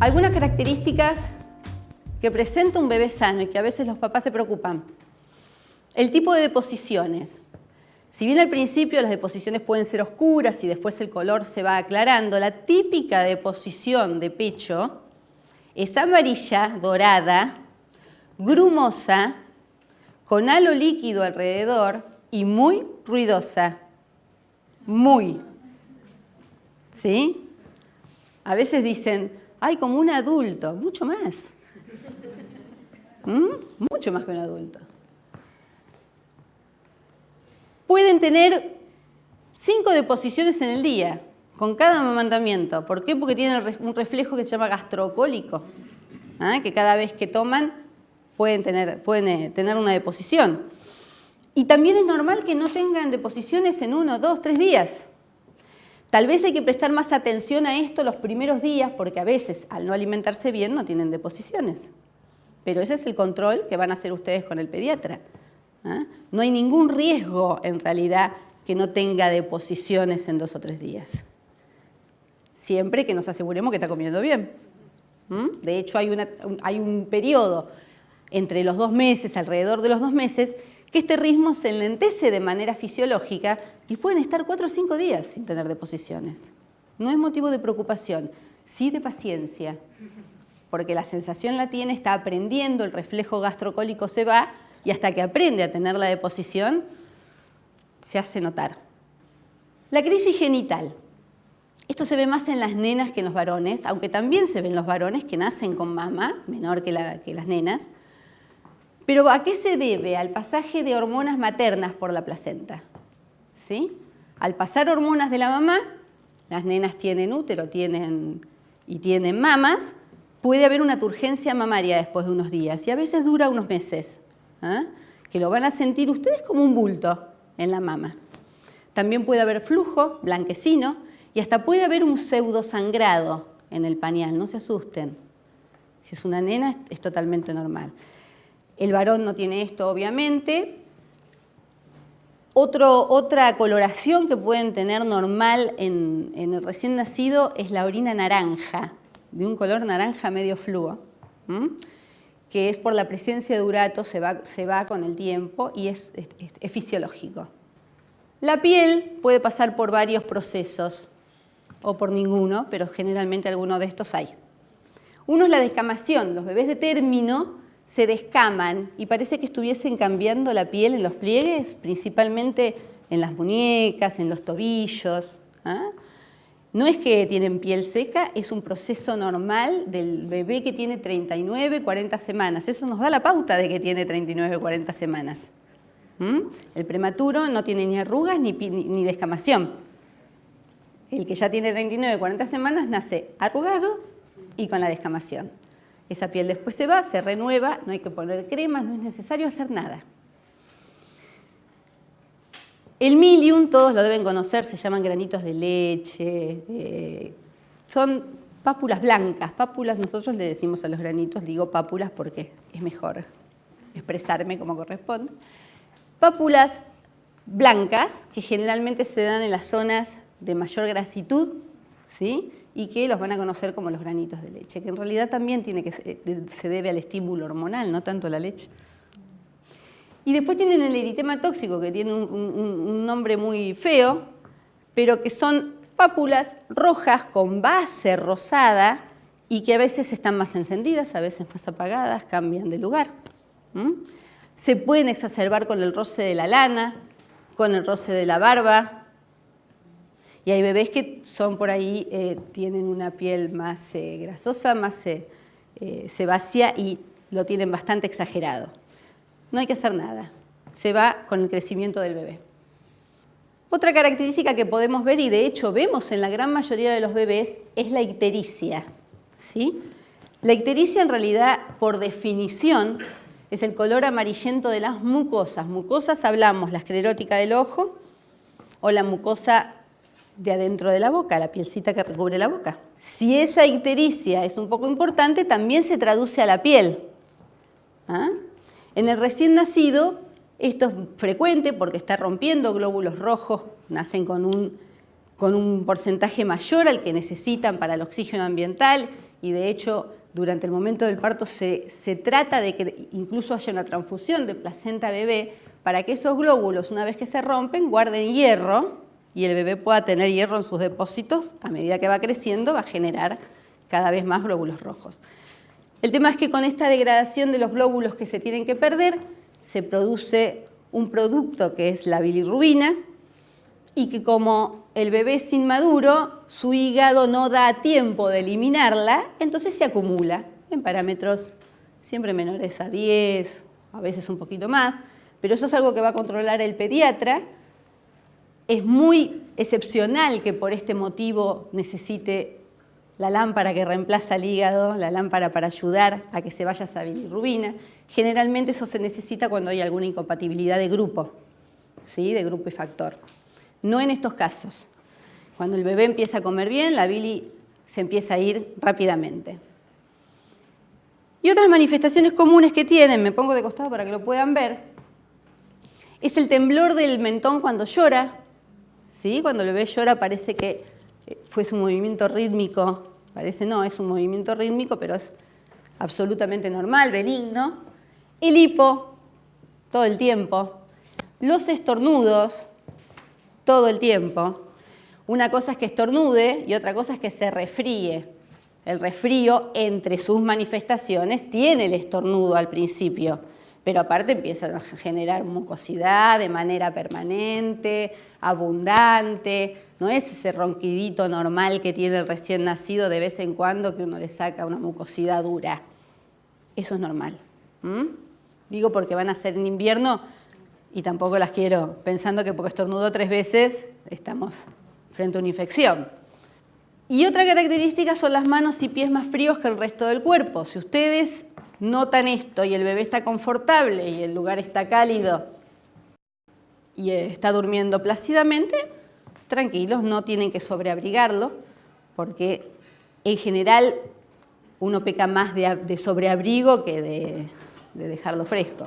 Algunas características que presenta un bebé sano y que a veces los papás se preocupan. El tipo de deposiciones. Si bien al principio las deposiciones pueden ser oscuras y después el color se va aclarando, la típica deposición de pecho es amarilla, dorada, grumosa, con halo líquido alrededor y muy ruidosa. Muy. ¿Sí? A veces dicen, ay, como un adulto, mucho más. ¿Mm? Mucho más que un adulto. Pueden tener cinco deposiciones en el día, con cada amamantamiento. ¿Por qué? Porque tienen un reflejo que se llama gastrocólico, ¿ah? que cada vez que toman pueden tener, pueden eh, tener una deposición. Y también es normal que no tengan deposiciones en uno, dos, tres días. Tal vez hay que prestar más atención a esto los primeros días porque a veces al no alimentarse bien no tienen deposiciones. Pero ese es el control que van a hacer ustedes con el pediatra. ¿ah? No hay ningún riesgo en realidad que no tenga deposiciones en dos o tres días. Siempre que nos aseguremos que está comiendo bien. De hecho hay, hay un periodo entre los dos meses, alrededor de los dos meses, que este ritmo se enlentece de manera fisiológica y pueden estar cuatro o cinco días sin tener deposiciones. No es motivo de preocupación, sí de paciencia, porque la sensación la tiene, está aprendiendo, el reflejo gastrocólico se va y hasta que aprende a tener la deposición, se hace notar. La crisis genital. Esto se ve más en las nenas que en los varones, aunque también se ven los varones que nacen con mama, menor que las nenas, pero ¿a qué se debe? Al pasaje de hormonas maternas por la placenta. ¿Sí? Al pasar hormonas de la mamá, las nenas tienen útero tienen, y tienen mamas, puede haber una turgencia mamaria después de unos días y a veces dura unos meses, ¿ah? que lo van a sentir ustedes como un bulto en la mama. También puede haber flujo blanquecino y hasta puede haber un pseudo sangrado en el pañal, no se asusten. Si es una nena es totalmente normal. El varón no tiene esto, obviamente. otra coloración que pueden tener normal en, el recién nacido es la orina naranja, de un color naranja medio fluo, que es por la presencia de urato, se va, con el tiempo y es, es fisiológico. La piel puede pasar por varios procesos, o por ninguno, pero generalmente alguno de estos hay. Uno es la descamación. Los bebés de término se descaman y parece que estuviesen cambiando la piel en los pliegues, principalmente en las muñecas, en los tobillos. ¿ah? No es que tienen piel seca, es un proceso normal del bebé que tiene 39, 40 semanas. Eso nos da la pauta de que tiene 39, 40 semanas. El prematuro no tiene ni arrugas ni, ni descamación. El que ya tiene 39, 40 semanas nace arrugado y con la descamación. Esa piel después se va, se renueva, no hay que poner cremas, no es necesario hacer nada. El milium, todos lo deben conocer, se llaman granitos de leche, son pápulas blancas. Pápulas, nosotros le decimos a los granitos, digo pápulas porque es mejor expresarme como corresponde. Pápulas blancas que generalmente se dan en las zonas de mayor grasitud, ¿sí? y que los van a conocer como los granitos de leche, que en realidad también que, se debe al estímulo hormonal, no tanto a la leche. Y después tienen el eritema tóxico, que tiene un, nombre muy feo, pero que son pápulas rojas con base rosada y que a veces están más encendidas, a veces más apagadas, cambian de lugar. Se pueden exacerbar con el roce de la lana, con el roce de la barba, y hay bebés que son por ahí, eh, tienen una piel más eh, grasosa, más eh, sebácea y lo tienen bastante exagerado. No hay que hacer nada, se va con el crecimiento del bebé. Otra característica que podemos ver, y de hecho vemos en la gran mayoría de los bebés, es la ictericia. ¿sí? La ictericia en realidad, por definición, es el color amarillento de las mucosas. Mucosas hablamos la esclerótica del ojo o la mucosa de adentro de la boca, la pielcita que recubre la boca. Si esa ictericia es un poco importante, también se traduce a la piel. ¿Ah? En el recién nacido, esto es frecuente porque está rompiendo glóbulos rojos, nacen con un, con un porcentaje mayor al que necesitan para el oxígeno ambiental y de hecho durante el momento del parto se, se trata de que incluso haya una transfusión de placenta bebé para que esos glóbulos, una vez que se rompen, guarden hierro y el bebé pueda tener hierro en sus depósitos, a medida que va creciendo va a generar cada vez más glóbulos rojos. El tema es que con esta degradación de los glóbulos que se tienen que perder, se produce un producto que es la bilirrubina y que como el bebé es inmaduro, su hígado no da tiempo de eliminarla, entonces se acumula en parámetros siempre menores a 10, a veces un poquito más, pero eso es algo que va a controlar el pediatra. Es muy excepcional que por este motivo necesite la lámpara que reemplaza el hígado, la lámpara para ayudar a que se vaya esa bilirrubina. Generalmente eso se necesita cuando hay alguna incompatibilidad de grupo, ¿sí? de grupo y factor. No en estos casos. Cuando el bebé empieza a comer bien, la bili se empieza a ir rápidamente. Y otras manifestaciones comunes que tienen, me pongo de costado para que lo puedan ver, es el temblor del mentón cuando llora. ¿Sí? Cuando el bebé llora parece que eh, fue su movimiento rítmico Parece no, es un movimiento rítmico, pero es absolutamente normal, benigno. El hipo, todo el tiempo. Los estornudos, todo el tiempo. Una cosa es que estornude y otra cosa es que se refríe. El resfrío, entre sus manifestaciones, tiene el estornudo al principio, pero aparte empieza a generar mucosidad de manera permanente, abundante, no es ese ronquidito normal que tiene el recién nacido de vez en cuando que uno le saca una mucosidad dura. Eso es normal. Digo porque van a ser en invierno y tampoco las quiero pensando que porque estornudo tres veces estamos frente a una infección. Y otra característica son las manos y pies más fríos que el resto del cuerpo. Si ustedes notan esto y el bebé está confortable y el lugar está cálido y está durmiendo plácidamente, tranquilos, no tienen que sobreabrigarlo, porque en general uno peca más de, sobreabrigo que de dejarlo fresco.